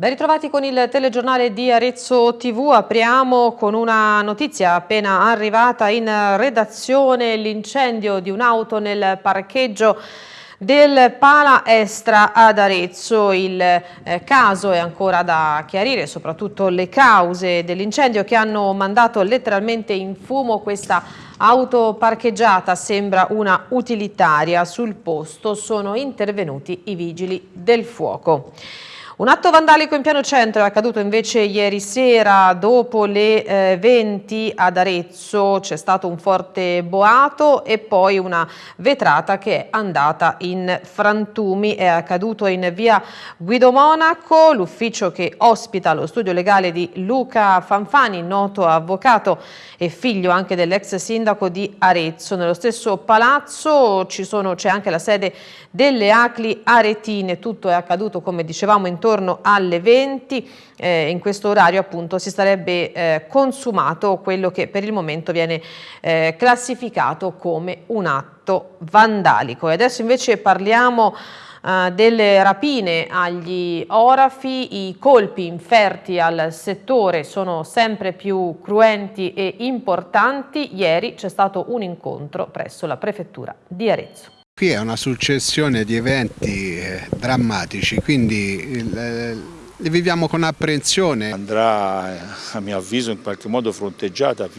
Ben ritrovati con il telegiornale di Arezzo TV, apriamo con una notizia appena arrivata in redazione, l'incendio di un'auto nel parcheggio del Pala Estra ad Arezzo. Il eh, caso è ancora da chiarire, soprattutto le cause dell'incendio che hanno mandato letteralmente in fumo questa auto parcheggiata, sembra una utilitaria. Sul posto sono intervenuti i vigili del fuoco. Un atto vandalico in piano centro è accaduto invece ieri sera dopo le eh, 20 ad Arezzo, c'è stato un forte boato e poi una vetrata che è andata in frantumi, è accaduto in via Guido Monaco, l'ufficio che ospita lo studio legale di Luca Fanfani, noto avvocato e figlio anche dell'ex sindaco di Arezzo. Nello stesso palazzo c'è anche la sede delle Acli Aretine, tutto è accaduto come dicevamo intorno alle 20 eh, in questo orario appunto si sarebbe eh, consumato quello che per il momento viene eh, classificato come un atto vandalico e adesso invece parliamo Uh, delle rapine agli orafi, i colpi inferti al settore sono sempre più cruenti e importanti. Ieri c'è stato un incontro presso la prefettura di Arezzo. Qui è una successione di eventi eh, drammatici, quindi eh, li viviamo con apprensione. Andrà eh, a mio avviso in qualche modo fronteggiata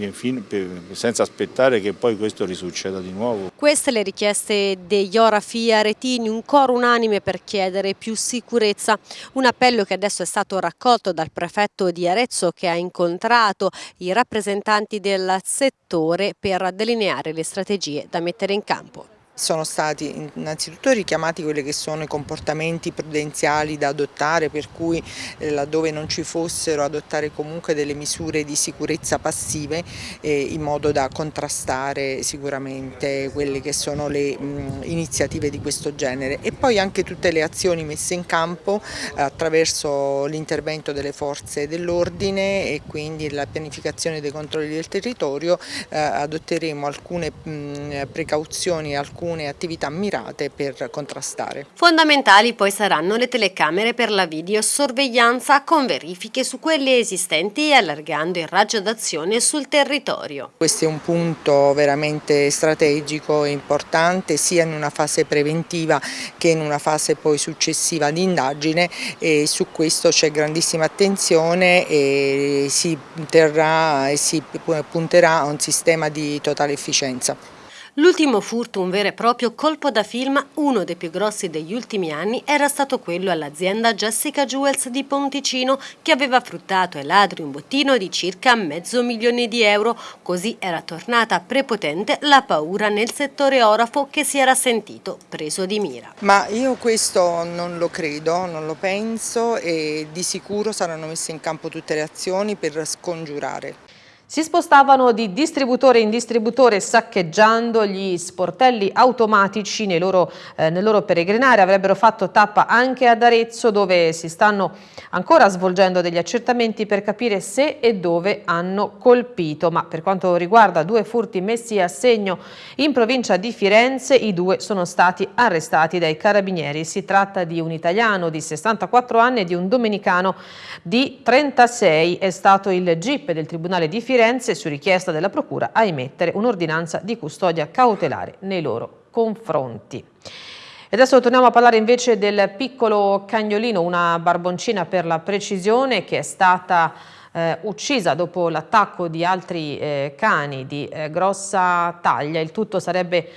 senza aspettare che poi questo risucceda di nuovo. Queste le richieste degli Orafi Aretini, un coro unanime per chiedere più sicurezza, un appello che adesso è stato raccolto dal prefetto di Arezzo che ha incontrato i rappresentanti del settore per delineare le strategie da mettere in campo. Sono stati innanzitutto richiamati quelli che sono i comportamenti prudenziali da adottare per cui eh, laddove non ci fossero adottare comunque delle misure di sicurezza passive eh, in modo da contrastare sicuramente quelle che sono le mh, iniziative di questo genere. E poi anche tutte le azioni messe in campo eh, attraverso l'intervento delle forze dell'ordine e quindi la pianificazione dei controlli del territorio adotteremo alcune mh, precauzioni, alcune alcune attività mirate per contrastare. Fondamentali poi saranno le telecamere per la videosorveglianza con verifiche su quelle esistenti e allargando il raggio d'azione sul territorio. Questo è un punto veramente strategico e importante sia in una fase preventiva che in una fase poi successiva di indagine e su questo c'è grandissima attenzione e si terrà e si punterà a un sistema di totale efficienza. L'ultimo furto, un vero e proprio colpo da film, uno dei più grossi degli ultimi anni, era stato quello all'azienda Jessica Jewels di Ponticino che aveva fruttato ai ladri un bottino di circa mezzo milione di euro. Così era tornata prepotente la paura nel settore orafo che si era sentito preso di mira. Ma io questo non lo credo, non lo penso e di sicuro saranno messe in campo tutte le azioni per scongiurare. Si spostavano di distributore in distributore saccheggiando gli sportelli automatici loro, eh, nel loro peregrinare. Avrebbero fatto tappa anche ad Arezzo dove si stanno ancora svolgendo degli accertamenti per capire se e dove hanno colpito. Ma per quanto riguarda due furti messi a segno in provincia di Firenze, i due sono stati arrestati dai carabinieri. Si tratta di un italiano di 64 anni e di un domenicano di 36. È stato il GIP del Tribunale di Firenze Firenze, su richiesta della Procura, a emettere un'ordinanza di custodia cautelare nei loro confronti. E adesso torniamo a parlare invece del piccolo cagnolino, una barboncina per la precisione che è stata eh, uccisa dopo l'attacco di altri eh, cani di eh, grossa taglia. Il tutto sarebbe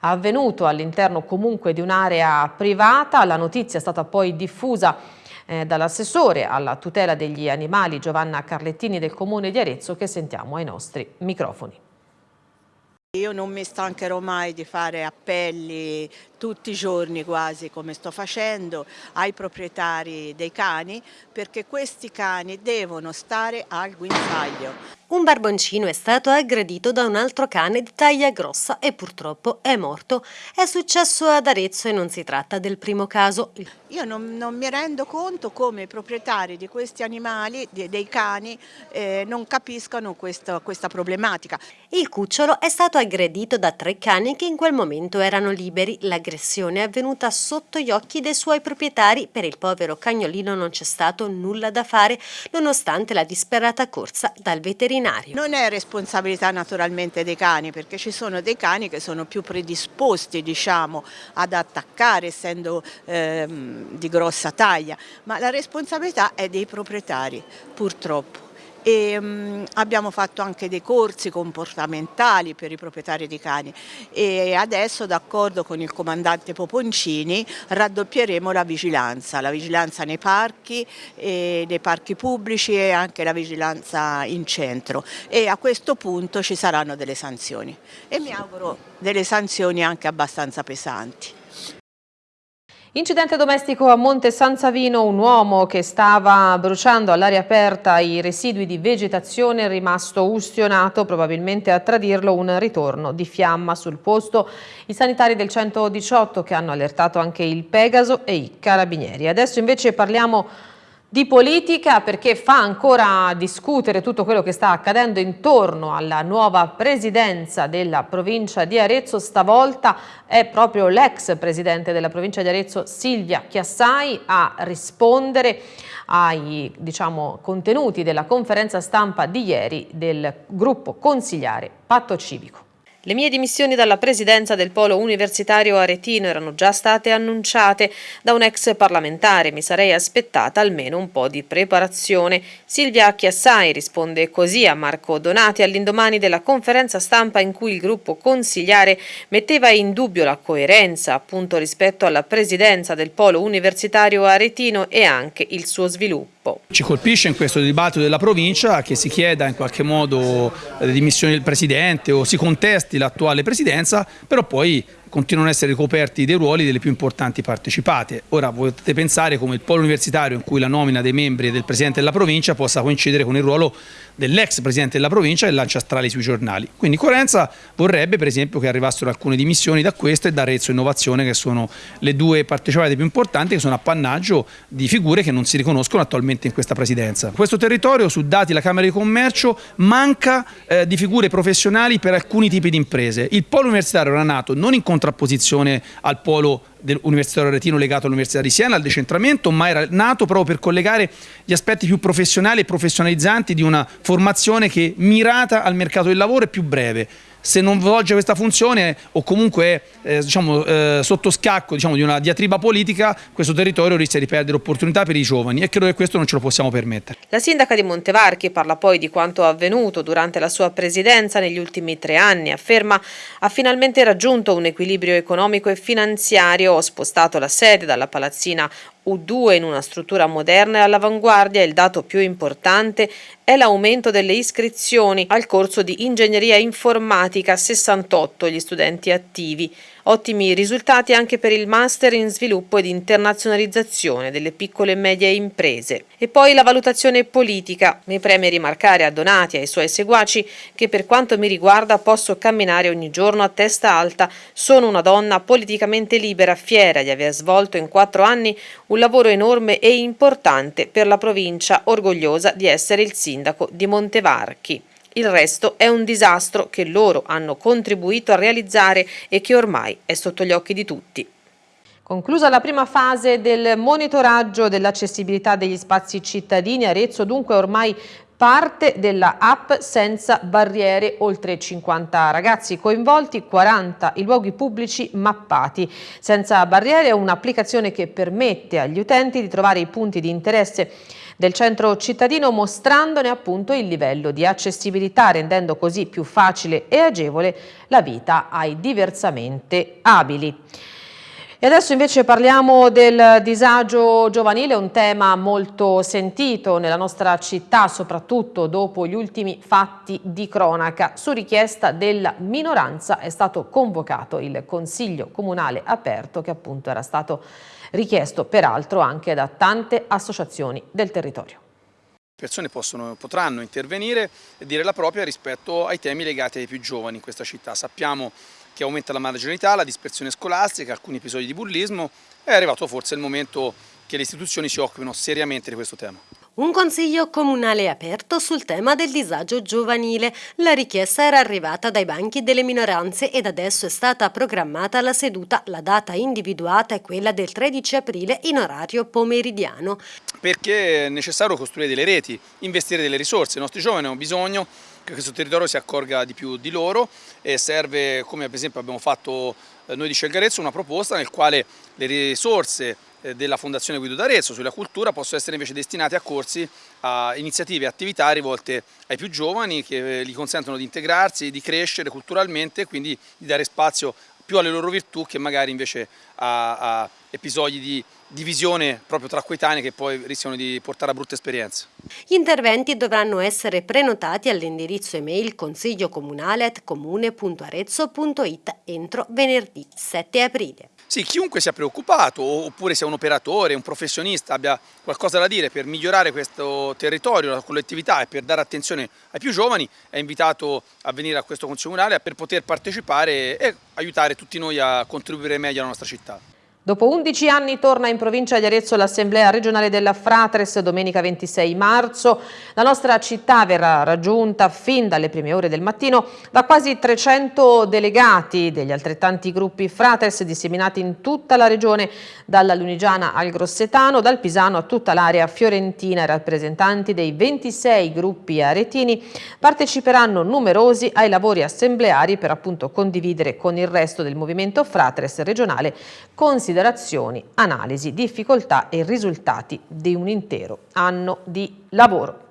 avvenuto all'interno comunque di un'area privata. La notizia è stata poi diffusa eh, dall'assessore alla tutela degli animali Giovanna Carlettini del Comune di Arezzo che sentiamo ai nostri microfoni. Io non mi stancherò mai di fare appelli tutti i giorni quasi come sto facendo ai proprietari dei cani perché questi cani devono stare al guinzaglio. Un barboncino è stato aggredito da un altro cane di taglia grossa e purtroppo è morto. È successo ad Arezzo e non si tratta del primo caso. Io non, non mi rendo conto come i proprietari di questi animali, di, dei cani, eh, non capiscano questo, questa problematica. Il cucciolo è stato aggredito da tre cani che in quel momento erano liberi. L'aggressione è avvenuta sotto gli occhi dei suoi proprietari. Per il povero cagnolino non c'è stato nulla da fare, nonostante la disperata corsa dal veterinario veterinario. Non è responsabilità naturalmente dei cani perché ci sono dei cani che sono più predisposti diciamo, ad attaccare essendo ehm, di grossa taglia, ma la responsabilità è dei proprietari purtroppo e um, abbiamo fatto anche dei corsi comportamentali per i proprietari di cani. E adesso d'accordo con il comandante Poponcini raddoppieremo la vigilanza, la vigilanza nei parchi, nei parchi pubblici e anche la vigilanza in centro. E a questo punto ci saranno delle sanzioni. E mi auguro delle sanzioni anche abbastanza pesanti. Incidente domestico a Monte San Savino, un uomo che stava bruciando all'aria aperta i residui di vegetazione è rimasto ustionato, probabilmente a tradirlo un ritorno di fiamma sul posto. I sanitari del 118 che hanno allertato anche il Pegaso e i carabinieri. Adesso invece parliamo di politica perché fa ancora discutere tutto quello che sta accadendo intorno alla nuova presidenza della provincia di Arezzo. Stavolta è proprio l'ex presidente della provincia di Arezzo Silvia Chiassai a rispondere ai diciamo, contenuti della conferenza stampa di ieri del gruppo consigliare Patto Civico. Le mie dimissioni dalla presidenza del polo universitario aretino erano già state annunciate da un ex parlamentare, mi sarei aspettata almeno un po' di preparazione. Silvia Chiassai risponde così a Marco Donati all'indomani della conferenza stampa in cui il gruppo consigliare metteva in dubbio la coerenza appunto rispetto alla presidenza del polo universitario aretino e anche il suo sviluppo. Ci colpisce in questo dibattito della provincia che si chieda in qualche modo le dimissioni del presidente o si contesti l'attuale presidenza, però poi continuano ad essere ricoperti dei ruoli delle più importanti partecipate. Ora potete pensare come il polo universitario in cui la nomina dei membri del Presidente della provincia possa coincidere con il ruolo dell'ex Presidente della provincia e lancia sui giornali. Quindi Coerenza vorrebbe per esempio che arrivassero alcune dimissioni da questo e da Arezzo Innovazione che sono le due partecipate più importanti che sono appannaggio di figure che non si riconoscono attualmente in questa presidenza. Questo territorio, su dati della Camera di Commercio, manca eh, di figure professionali per alcuni tipi di imprese. Il polo universitario era nato non in contrapposizione al polo dell'Universitario Aretino legato all'Università di Siena, al decentramento, ma era nato proprio per collegare gli aspetti più professionali e professionalizzanti di una formazione che mirata al mercato del lavoro è più breve se non svolge questa funzione o comunque eh, diciamo, eh, sotto scacco diciamo, di una diatriba politica, questo territorio rischia di perdere opportunità per i giovani. E credo che questo non ce lo possiamo permettere. La sindaca di Montevarchi parla poi di quanto avvenuto durante la sua presidenza negli ultimi tre anni, afferma ha finalmente raggiunto un equilibrio economico e finanziario, ho spostato la sede dalla palazzina U2 in una struttura moderna e all'avanguardia il dato più importante è l'aumento delle iscrizioni al corso di ingegneria informatica 68 gli studenti attivi Ottimi risultati anche per il Master in Sviluppo ed Internazionalizzazione delle piccole e medie imprese. E poi la valutazione politica. Mi preme rimarcare a Donati e ai suoi seguaci che per quanto mi riguarda posso camminare ogni giorno a testa alta. Sono una donna politicamente libera, fiera di aver svolto in quattro anni un lavoro enorme e importante per la provincia, orgogliosa di essere il sindaco di Montevarchi. Il resto è un disastro che loro hanno contribuito a realizzare e che ormai è sotto gli occhi di tutti. Conclusa la prima fase del monitoraggio dell'accessibilità degli spazi cittadini, Arezzo dunque ormai parte della app senza barriere, oltre 50 ragazzi coinvolti, 40 i luoghi pubblici mappati. Senza barriere è un'applicazione che permette agli utenti di trovare i punti di interesse del centro cittadino mostrandone appunto il livello di accessibilità rendendo così più facile e agevole la vita ai diversamente abili. E adesso invece parliamo del disagio giovanile, un tema molto sentito nella nostra città, soprattutto dopo gli ultimi fatti di cronaca. Su richiesta della minoranza è stato convocato il Consiglio Comunale aperto che appunto era stato richiesto peraltro anche da tante associazioni del territorio. persone possono, potranno intervenire e dire la propria rispetto ai temi legati ai più giovani in questa città. Sappiamo che aumenta la marginalità, la dispersione scolastica, alcuni episodi di bullismo, è arrivato forse il momento che le istituzioni si occupino seriamente di questo tema. Un consiglio comunale aperto sul tema del disagio giovanile. La richiesta era arrivata dai banchi delle minoranze ed adesso è stata programmata la seduta. La data individuata è quella del 13 aprile in orario pomeridiano. Perché è necessario costruire delle reti, investire delle risorse. I nostri giovani hanno bisogno che questo territorio si accorga di più di loro e serve, come ad esempio abbiamo fatto eh, noi di Scelgarezzo, una proposta nel quale le risorse della Fondazione Guido d'Arezzo sulla cultura possono essere invece destinate a corsi, a iniziative e attività rivolte ai più giovani che eh, gli consentono di integrarsi, di crescere culturalmente e quindi di dare spazio più alle loro virtù che magari invece a, a episodi di divisione proprio tra coetanei che poi rischiano di portare a brutte esperienze. Gli interventi dovranno essere prenotati all'indirizzo email consigliocomunale.comune.arezzo.it entro venerdì 7 aprile. Sì, chiunque sia preoccupato oppure sia un operatore, un professionista, abbia qualcosa da dire per migliorare questo territorio, la collettività e per dare attenzione ai più giovani, è invitato a venire a questo Consiglio per poter partecipare e aiutare tutti noi a contribuire meglio alla nostra città. Dopo 11 anni torna in provincia di Arezzo l'Assemblea regionale della Fratres domenica 26 marzo. La nostra città verrà raggiunta fin dalle prime ore del mattino da quasi 300 delegati degli altrettanti gruppi Fratres disseminati in tutta la regione, dalla Lunigiana al Grossetano, dal Pisano a tutta l'area fiorentina. I rappresentanti dei 26 gruppi aretini parteciperanno numerosi ai lavori assembleari per appunto condividere con il resto del movimento Fratres regionale considerazioni considerazioni, analisi, difficoltà e risultati di un intero anno di lavoro.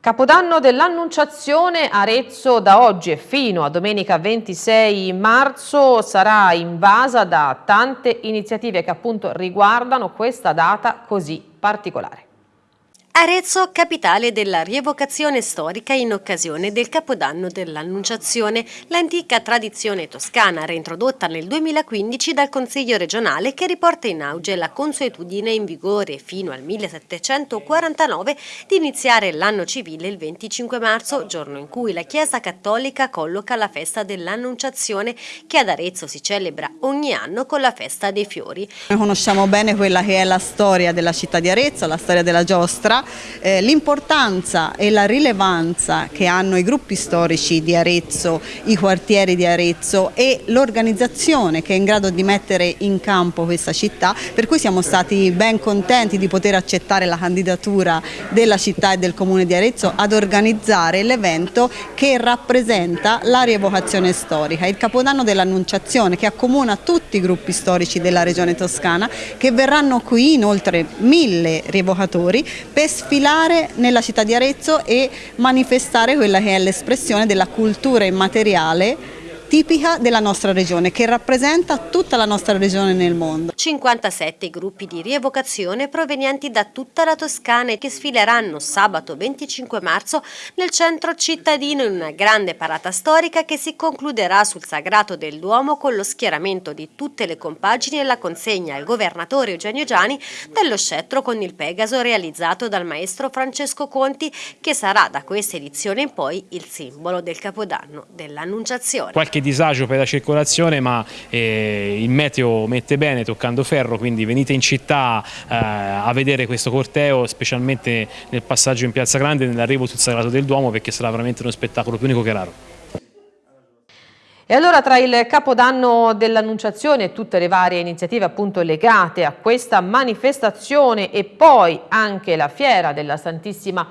Capodanno dell'Annunciazione Arezzo da oggi e fino a domenica 26 marzo sarà invasa da tante iniziative che appunto riguardano questa data così particolare. Arezzo, capitale della rievocazione storica in occasione del Capodanno dell'Annunciazione, l'antica tradizione toscana reintrodotta nel 2015 dal Consiglio regionale che riporta in auge la consuetudine in vigore fino al 1749 di iniziare l'anno civile il 25 marzo, giorno in cui la Chiesa Cattolica colloca la festa dell'Annunciazione che ad Arezzo si celebra ogni anno con la festa dei fiori. Noi conosciamo bene quella che è la storia della città di Arezzo, la storia della giostra, eh, l'importanza e la rilevanza che hanno i gruppi storici di Arezzo, i quartieri di Arezzo e l'organizzazione che è in grado di mettere in campo questa città, per cui siamo stati ben contenti di poter accettare la candidatura della città e del comune di Arezzo ad organizzare l'evento che rappresenta la rievocazione storica, il capodanno dell'Annunciazione che accomuna tutti i gruppi storici della regione toscana che verranno qui inoltre mille rievocatori per sfilare nella città di Arezzo e manifestare quella che è l'espressione della cultura immateriale tipica della nostra regione, che rappresenta tutta la nostra regione nel mondo. 57 gruppi di rievocazione provenienti da tutta la Toscana che sfileranno sabato 25 marzo nel centro cittadino in una grande parata storica che si concluderà sul Sagrato del Duomo con lo schieramento di tutte le compagini e la consegna al governatore Eugenio Giani dello scettro con il Pegaso realizzato dal maestro Francesco Conti che sarà da questa edizione in poi il simbolo del Capodanno dell'Annunciazione. Qualche disagio per la circolazione ma eh, il meteo mette bene toccando ferro quindi venite in città eh, a vedere questo corteo specialmente nel passaggio in Piazza Grande e nell'arrivo sul Sagrato del Duomo perché sarà veramente uno spettacolo più unico che raro. E allora tra il Capodanno dell'Annunciazione e tutte le varie iniziative appunto legate a questa manifestazione e poi anche la fiera della Santissima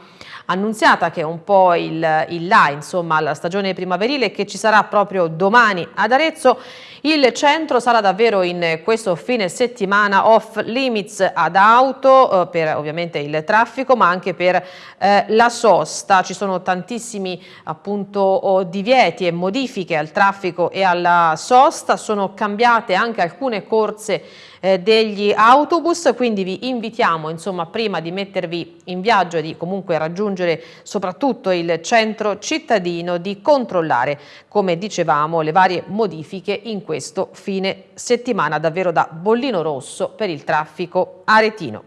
Annunziata che è un po' il, il là insomma alla stagione primaverile che ci sarà proprio domani ad Arezzo il centro sarà davvero in questo fine settimana off limits ad auto eh, per ovviamente il traffico ma anche per eh, la sosta. Ci sono tantissimi appunto divieti e modifiche al traffico e alla sosta, sono cambiate anche alcune corse eh, degli autobus, quindi vi invitiamo insomma prima di mettervi in viaggio e di comunque raggiungere soprattutto il centro cittadino di controllare come dicevamo le varie modifiche in questo fine settimana davvero da bollino rosso per il traffico aretino.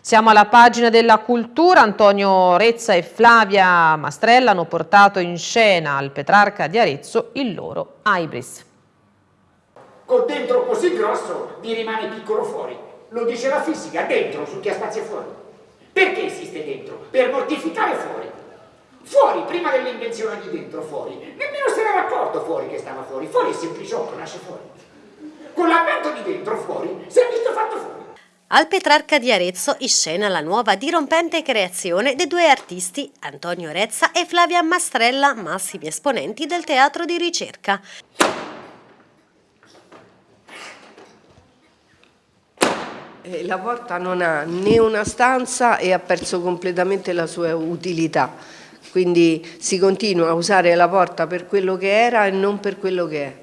Siamo alla pagina della cultura, Antonio Rezza e Flavia Mastrella hanno portato in scena al Petrarca di Arezzo il loro Ibris. Col dentro così grosso vi rimane piccolo fuori, lo dice la fisica, dentro su chi ha spazio fuori. Perché esiste dentro? Per mortificare fuori. Fuori, prima dell'invenzione di dentro, fuori. Nemmeno se n'era accorto fuori che stava fuori, fuori è sempliciotto, nasce fuori. Con l'avvento di dentro, fuori, si è visto fatto fuori. Al Petrarca di Arezzo in scena la nuova dirompente creazione dei due artisti Antonio Rezza e Flavia Mastrella, massimi esponenti del teatro di ricerca. La porta non ha né una stanza e ha perso completamente la sua utilità, quindi si continua a usare la porta per quello che era e non per quello che è.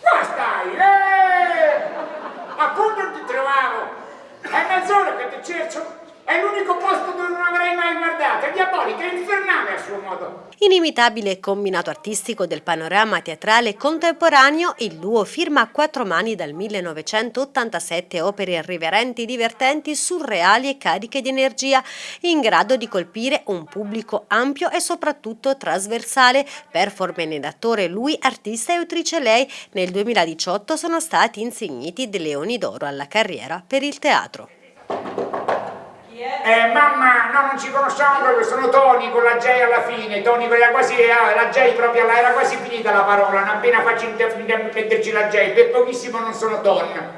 Qua stai, eh! Appunto ti trovavo! È mezz'ora che ti cerco. È l'unico posto dove non avrei mai guardato. È diabolica, è infernale a suo modo. Inimitabile combinato artistico del panorama teatrale contemporaneo, il duo firma a quattro mani dal 1987 opere irriverenti, divertenti, surreali e cariche di energia, in grado di colpire un pubblico ampio e soprattutto trasversale. Performance d'attore lui, artista e autrice lei, nel 2018 sono stati insigniti dei Leoni d'Oro alla carriera per il teatro. Eh, mamma, no, non ci conosciamo proprio, sono Tony con la J alla fine, Tony era quasi, eh, la J proprio, era quasi finita la parola, non appena faccio metterci la J, per pochissimo non sono Ton.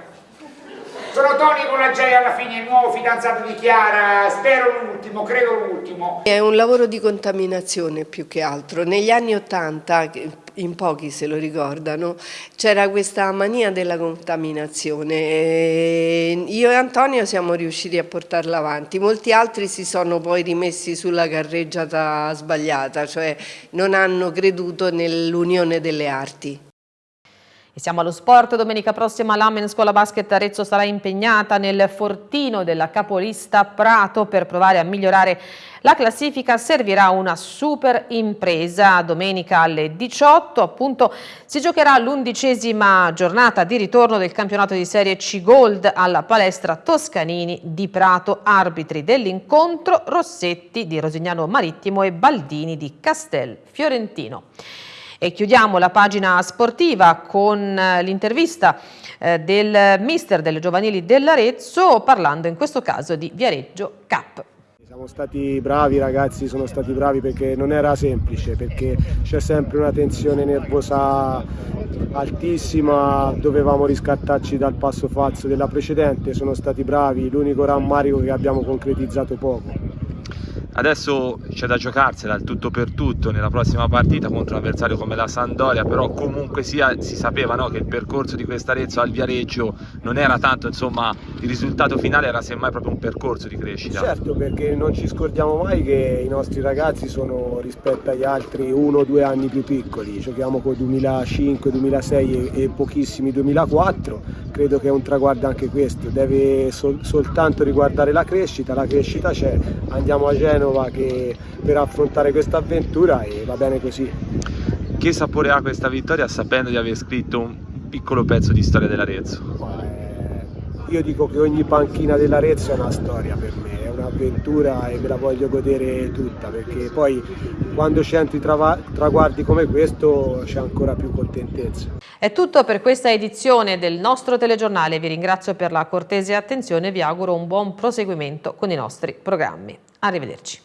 Sono Tony J alla fine, il nuovo fidanzato di Chiara, spero l'ultimo, credo l'ultimo. È un lavoro di contaminazione più che altro. Negli anni Ottanta, in pochi se lo ricordano, c'era questa mania della contaminazione. Io e Antonio siamo riusciti a portarla avanti, molti altri si sono poi rimessi sulla carreggiata sbagliata, cioè non hanno creduto nell'unione delle arti. Siamo allo sport, domenica prossima l'Amen Scuola Basket Arezzo sarà impegnata nel fortino della capolista Prato per provare a migliorare la classifica. Servirà una super impresa. Domenica alle 18 appunto si giocherà l'undicesima giornata di ritorno del campionato di Serie C Gold alla palestra Toscanini di Prato. Arbitri dell'incontro Rossetti di Rosignano Marittimo e Baldini di Castel Fiorentino. E chiudiamo la pagina sportiva con eh, l'intervista eh, del mister delle giovanili dell'Arezzo parlando in questo caso di Viareggio Cup. Siamo stati bravi ragazzi, sono stati bravi perché non era semplice, perché c'è sempre una tensione nervosa altissima, dovevamo riscattarci dal passo falso della precedente, sono stati bravi, l'unico rammarico che abbiamo concretizzato poco. Adesso c'è da giocarsela il tutto per tutto nella prossima partita contro un avversario come la Sandoria, però comunque sia si sapeva no, che il percorso di quest'Arezzo al Viareggio non era tanto, insomma il risultato finale era semmai proprio un percorso di crescita. Certo, perché non ci scordiamo mai che i nostri ragazzi sono rispetto agli altri uno o due anni più piccoli, giochiamo con 2005, 2006 e, e pochissimi 2004, credo che è un traguardo anche questo, deve sol soltanto riguardare la crescita, la crescita c'è, andiamo a Genova per affrontare questa avventura e va bene così. Che sapore ha questa vittoria sapendo di aver scritto un piccolo pezzo di storia dell'Arezzo? Io dico che ogni panchina dell'Arezzo è una storia per me, è un'avventura e me la voglio godere tutta perché poi quando altri traguardi come questo c'è ancora più contentezza. È tutto per questa edizione del nostro telegiornale, vi ringrazio per la cortese attenzione e vi auguro un buon proseguimento con i nostri programmi. Arrivederci.